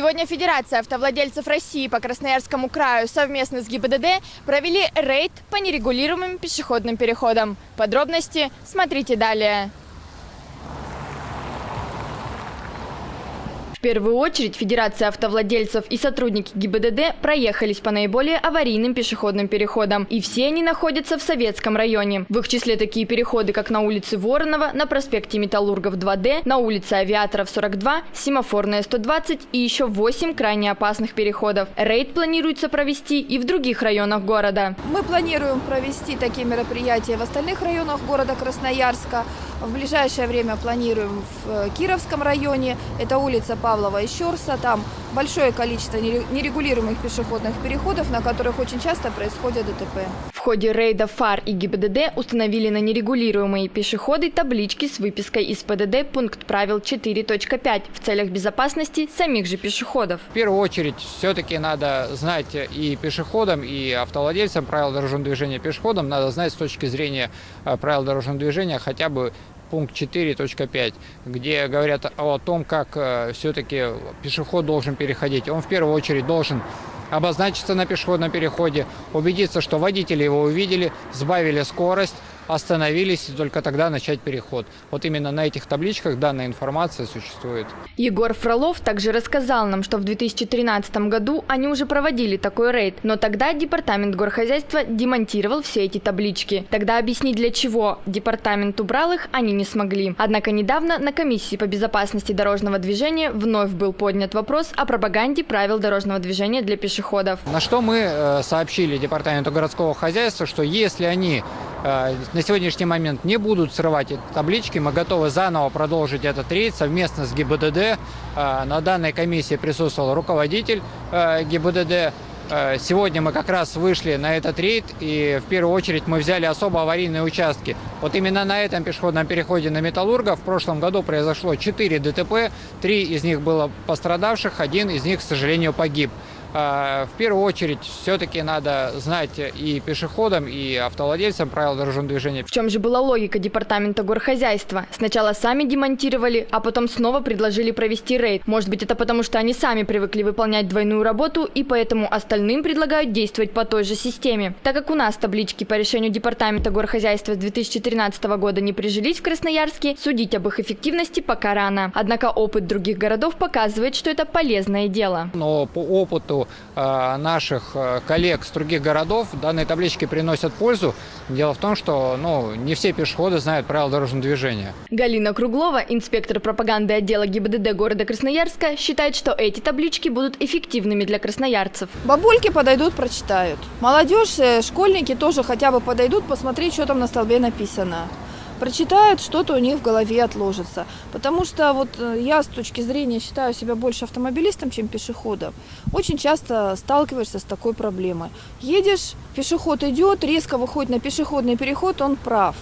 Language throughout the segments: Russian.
Сегодня Федерация автовладельцев России по Красноярскому краю совместно с ГИБДД провели рейд по нерегулируемым пешеходным переходам. Подробности смотрите далее. В первую очередь Федерация автовладельцев и сотрудники ГИБДД проехались по наиболее аварийным пешеходным переходам. И все они находятся в Советском районе. В их числе такие переходы, как на улице Воронова, на проспекте Металлургов 2D, на улице Авиаторов 42, Семафорная 120 и еще 8 крайне опасных переходов. Рейд планируется провести и в других районах города. Мы планируем провести такие мероприятия в остальных районах города Красноярска. В ближайшее время планируем в э, Кировском районе. Это улица Павлова и Щерса. Там большое количество нерегулируемых пешеходных переходов, на которых очень часто происходят ДТП. В ходе рейда ФАР и ГИБДД установили на нерегулируемые пешеходы таблички с выпиской из ПДД пункт правил 4.5 в целях безопасности самих же пешеходов. В первую очередь все-таки надо знать и пешеходам, и автовладельцам правил дорожного движения пешеходам, надо знать с точки зрения э, правил дорожного движения хотя бы пункт 4.5, где говорят о том, как э, все-таки пешеход должен переходить. Он в первую очередь должен обозначиться на пешеходном переходе, убедиться, что водители его увидели, сбавили скорость, остановились и только тогда начать переход. Вот именно на этих табличках данная информация существует. Егор Фролов также рассказал нам, что в 2013 году они уже проводили такой рейд, но тогда департамент горхозяйства демонтировал все эти таблички. Тогда объяснить для чего департамент убрал их они не смогли. Однако недавно на комиссии по безопасности дорожного движения вновь был поднят вопрос о пропаганде правил дорожного движения для пешеходов. На что мы э, сообщили департаменту городского хозяйства, что если они на сегодняшний момент не будут срывать эти таблички. Мы готовы заново продолжить этот рейд совместно с ГИБДД. Э, на данной комиссии присутствовал руководитель э, ГИБДД. Сегодня мы как раз вышли на этот рейд, и в первую очередь мы взяли особо аварийные участки. Вот именно на этом пешеходном переходе на Металлурга в прошлом году произошло 4 ДТП, 3 из них было пострадавших, один из них, к сожалению, погиб. А, в первую очередь все-таки надо знать и пешеходам, и автовладельцам правила дорожного движения. В чем же была логика департамента горхозяйства? Сначала сами демонтировали, а потом снова предложили провести рейд. Может быть это потому, что они сами привыкли выполнять двойную работу и поэтому остальным предлагают действовать по той же системе. Так как у нас таблички по решению департамента горхозяйства с 2013 года не прижились в Красноярске, судить об их эффективности пока рано. Однако опыт других городов показывает, что это полезное дело. Но по опыту Э, наших э, коллег с других городов данные таблички приносят пользу. Дело в том, что ну, не все пешеходы знают правила дорожного движения. Галина Круглова, инспектор пропаганды отдела ГИБДД города Красноярска, считает, что эти таблички будут эффективными для красноярцев. Бабульки подойдут, прочитают. Молодежь, э, школьники тоже хотя бы подойдут посмотреть, что там на столбе написано прочитают, что-то у них в голове отложится. Потому что вот э, я с точки зрения считаю себя больше автомобилистом, чем пешеходом. Очень часто сталкиваешься с такой проблемой. Едешь, пешеход идет, резко выходит на пешеходный переход, он прав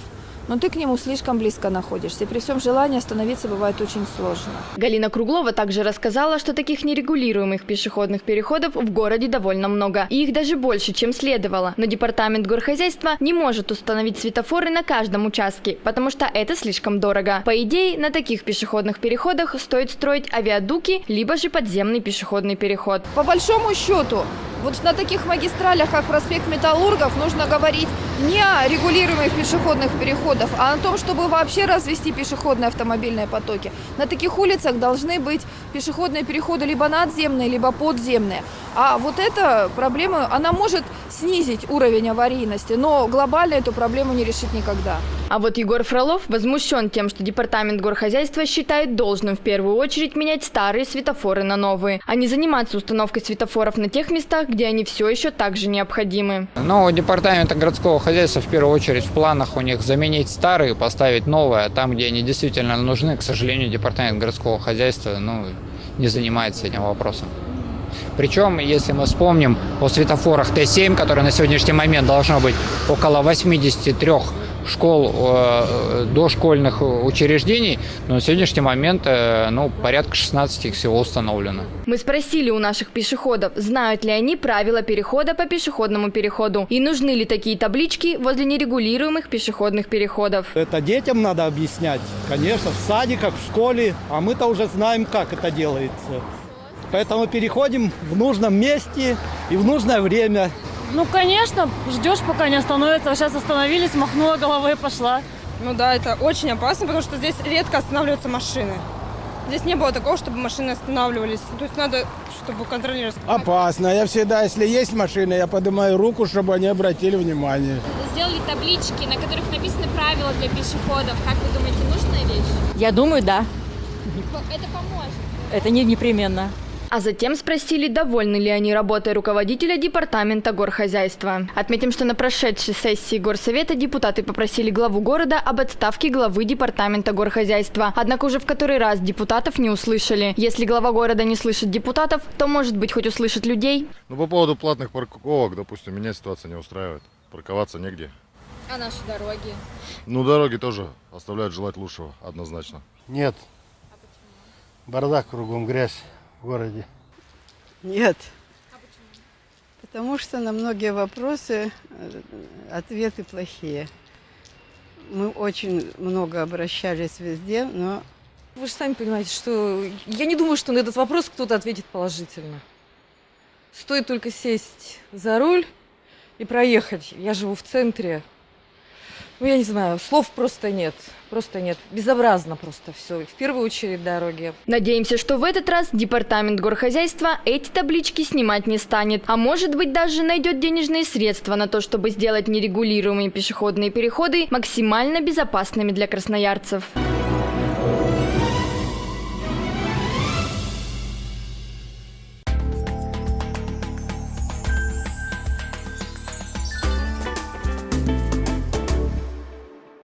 но ты к нему слишком близко находишься. И при всем желании остановиться бывает очень сложно. Галина Круглова также рассказала, что таких нерегулируемых пешеходных переходов в городе довольно много. И их даже больше, чем следовало. Но департамент горхозяйства не может установить светофоры на каждом участке, потому что это слишком дорого. По идее, на таких пешеходных переходах стоит строить авиадуки, либо же подземный пешеходный переход. По большому счету, вот на таких магистралях, как проспект Металлургов, нужно говорить не о регулируемых пешеходных переходах, а о том, чтобы вообще развести пешеходные автомобильные потоки. На таких улицах должны быть пешеходные переходы либо надземные, либо подземные. А вот эта проблема, она может снизить уровень аварийности, но глобально эту проблему не решить никогда. А вот Егор Фролов возмущен тем, что департамент горхозяйства считает должным в первую очередь менять старые светофоры на новые, а не заниматься установкой светофоров на тех местах, где они все еще также необходимы. Но у департамента городского хозяйства в первую очередь в планах у них заменить старые, поставить новые, а там, где они действительно нужны, к сожалению, департамент городского хозяйства ну, не занимается этим вопросом. Причем, если мы вспомним о светофорах Т7, которые на сегодняшний момент должно быть около 83 школ, э, дошкольных учреждений, но на сегодняшний момент э, ну, порядка 16 их всего установлено. Мы спросили у наших пешеходов, знают ли они правила перехода по пешеходному переходу и нужны ли такие таблички возле нерегулируемых пешеходных переходов. Это детям надо объяснять, конечно, в садиках, в школе, а мы-то уже знаем, как это делается. Поэтому переходим в нужном месте и в нужное время. Ну, конечно, ждешь, пока не остановится. Сейчас остановились, махнула головой и пошла. Ну да, это очень опасно, потому что здесь редко останавливаются машины. Здесь не было такого, чтобы машины останавливались. То есть надо, чтобы контролировать. Опасно. Я всегда, если есть машина, я поднимаю руку, чтобы они обратили внимание. Сделали таблички, на которых написаны правила для пешеходов. Как вы думаете, нужная вещь? Я думаю, да. Это поможет. Это не непременно. А затем спросили, довольны ли они работой руководителя департамента горхозяйства. Отметим, что на прошедшей сессии горсовета депутаты попросили главу города об отставке главы департамента горхозяйства. Однако уже в который раз депутатов не услышали. Если глава города не слышит депутатов, то, может быть, хоть услышит людей. Ну, по поводу платных парковок, допустим, меня ситуация не устраивает. Парковаться негде. А наши дороги? Ну, дороги тоже оставляют желать лучшего, однозначно. Нет. Бардак кругом, грязь в городе. Нет. Потому что на многие вопросы э, ответы плохие. Мы очень много обращались везде, но Вы же сами понимаете, что я не думаю, что на этот вопрос кто-то ответит положительно. Стоит только сесть за руль и проехать. Я живу в центре. Ну, я не знаю, слов просто нет. Просто нет. Безобразно просто все. В первую очередь дороги. Надеемся, что в этот раз департамент горхозяйства эти таблички снимать не станет. А может быть даже найдет денежные средства на то, чтобы сделать нерегулируемые пешеходные переходы максимально безопасными для красноярцев.